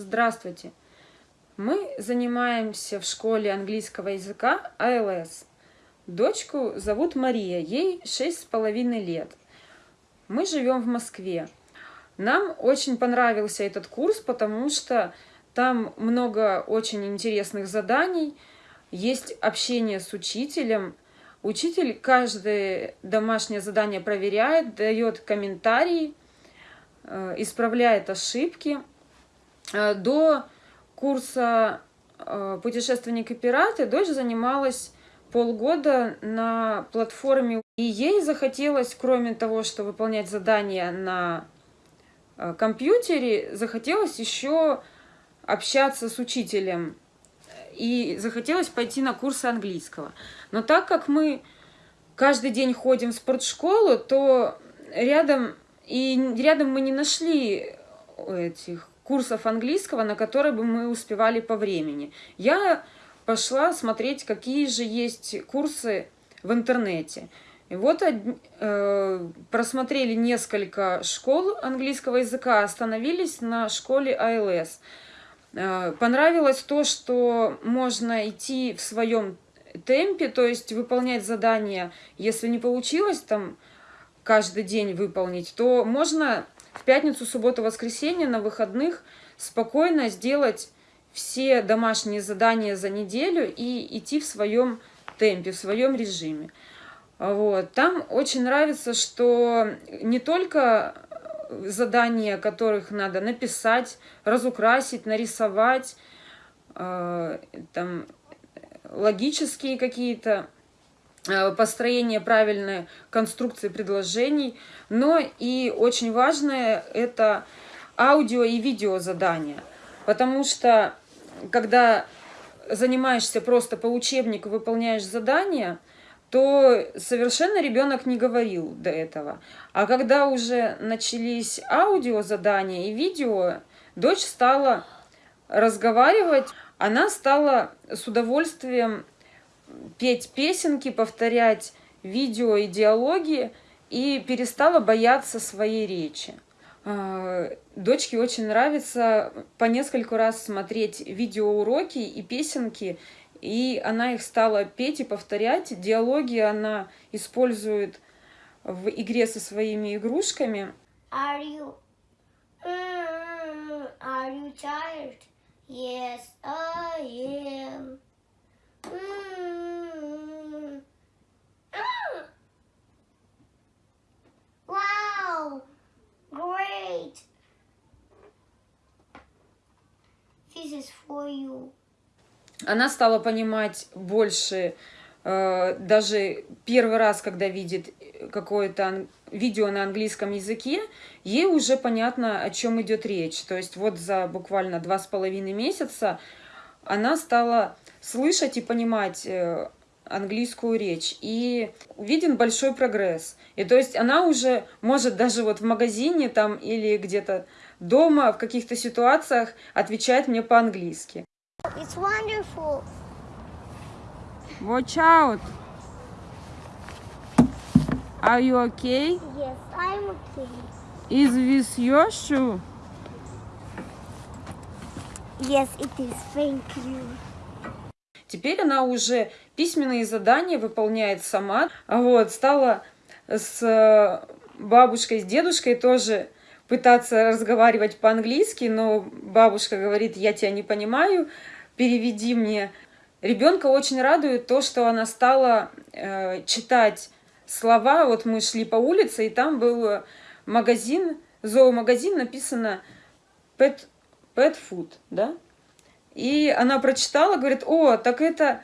Здравствуйте! Мы занимаемся в школе английского языка АЛС. Дочку зовут Мария, ей шесть с половиной лет. Мы живем в Москве. Нам очень понравился этот курс, потому что там много очень интересных заданий, есть общение с учителем. Учитель каждое домашнее задание проверяет, дает комментарии, э, исправляет ошибки. Э, до курса э, «Путешественник и пираты» дочь занималась полгода на платформе. И ей захотелось, кроме того, что выполнять задания на э, компьютере, захотелось еще общаться с учителем. И захотелось пойти на курсы английского. Но так как мы каждый день ходим в спортшколу, то рядом, и рядом мы не нашли этих курсов английского, на которые бы мы успевали по времени. Я пошла смотреть, какие же есть курсы в интернете. И вот э, просмотрели несколько школ английского языка, остановились на школе ILS. Э, понравилось то, что можно идти в своем темпе, то есть выполнять задания, если не получилось там каждый день выполнить, то можно в пятницу, субботу, воскресенье на выходных спокойно сделать все домашние задания за неделю и идти в своем темпе, в своем режиме. Вот. Там очень нравится, что не только задания, которых надо написать, разукрасить, нарисовать, э, там, логические какие-то построение правильной конструкции предложений, но и очень важное это аудио и видео задания, потому что когда занимаешься просто по учебнику, выполняешь задания, то совершенно ребенок не говорил до этого. А когда уже начались аудио задания и видео, дочь стала разговаривать, она стала с удовольствием петь песенки, повторять видео и диалоги и перестала бояться своей речи. А, дочке очень нравится по нескольку раз смотреть видеоуроки и песенки, и она их стала петь и повторять. Диалоги она использует в игре со своими игрушками. Are you, mm, are you tired? Yes, I am. Mm. Ah. Wow! Great! This is for you. Она стала понимать больше, э, даже первый раз, когда видит какое-то видео на английском языке, ей уже понятно, о чем идет речь. То есть вот за буквально два с половиной месяца она стала слышать и понимать э, английскую речь. И виден большой прогресс. И то есть она уже может даже вот в магазине там или где-то дома в каких-то ситуациях отвечать мне по-английски. It's wonderful. Watch out. Are you okay? Yes, I'm okay. Is this your shoe? Yes, it is. Thank you. Теперь она уже письменные задания выполняет сама. Вот, стала с э, бабушкой, с дедушкой тоже пытаться разговаривать по-английски, но бабушка говорит, я тебя не понимаю, переведи мне. Ребенка очень радует то, что она стала э, читать слова. Вот мы шли по улице, и там был магазин, зоомагазин, написано pet, pet food, да? И она прочитала, говорит, о, так это,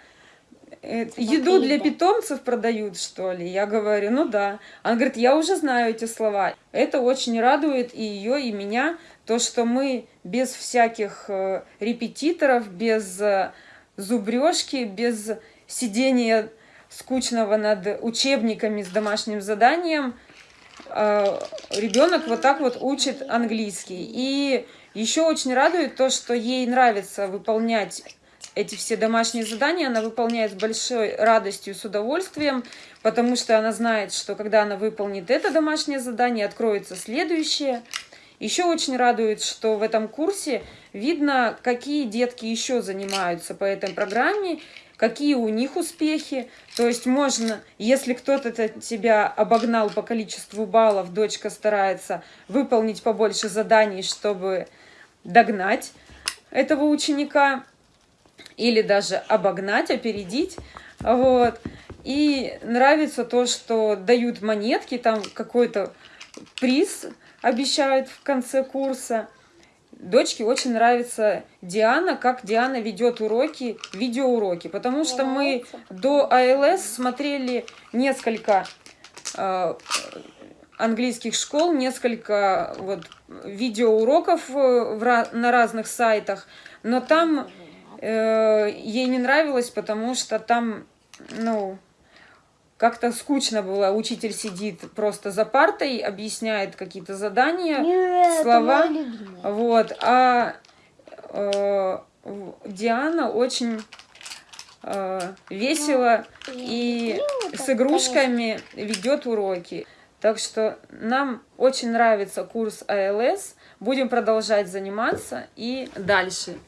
еду для питомцев продают, что ли? Я говорю, ну да. Она говорит, я уже знаю эти слова. Это очень радует и ее, и меня, то, что мы без всяких э, репетиторов, без э, зубрежки, без сидения скучного над учебниками с домашним заданием, э, ребенок вот так вот учит английский. И еще очень радует то, что ей нравится выполнять эти все домашние задания, она выполняет с большой радостью, с удовольствием, потому что она знает, что когда она выполнит это домашнее задание, откроется следующее, Еще очень радует, что в этом курсе видно, какие детки еще занимаются по этой программе, какие у них успехи. То есть можно, если кто-то тебя обогнал по количеству баллов, дочка старается выполнить побольше заданий, чтобы догнать этого ученика или даже обогнать, опередить. Вот. И нравится то, что дают монетки, там какой-то приз обещают в конце курса. Дочке очень нравится Диана, как Диана ведет уроки, видеоуроки, потому что мы до АЛС смотрели несколько э, английских школ, несколько вот видеоуроков в, на разных сайтах, но там э, ей не нравилось, потому что там, ну, как-то скучно было. Учитель сидит просто за партой, объясняет какие-то задания, Нет, слова. Вот. А э, Диана очень э, весело ну, и с игрушками ведет уроки. Так что нам очень нравится курс АЛС. Будем продолжать заниматься и дальше.